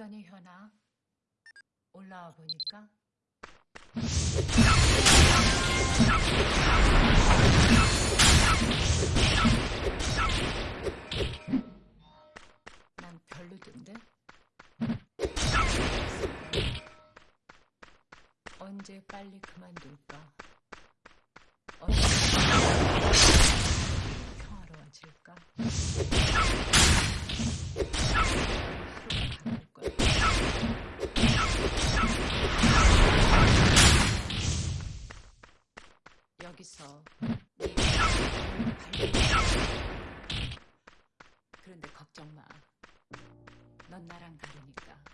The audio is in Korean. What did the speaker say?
어떠니 현아? 올라와 보니까 난 별로던데? 언제 빨리 그만둘까? 여기서 그런데 걱정 마. 넌 나랑 다르니까